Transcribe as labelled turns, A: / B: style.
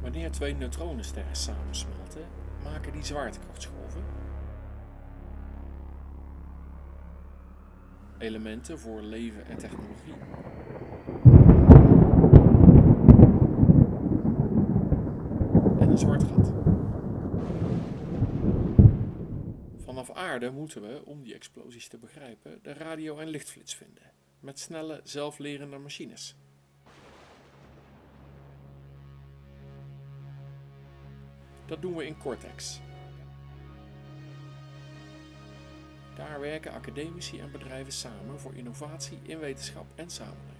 A: Wanneer twee neutronensterren samensmelten, maken die zwaartekrachtsgolven. Elementen voor leven en technologie. En een zwart gat. Vanaf aarde moeten we, om die explosies te begrijpen, de radio- en lichtflits vinden. Met snelle, zelflerende machines. Dat doen we in Cortex. Daar werken academici en bedrijven samen voor innovatie in wetenschap en samenleving.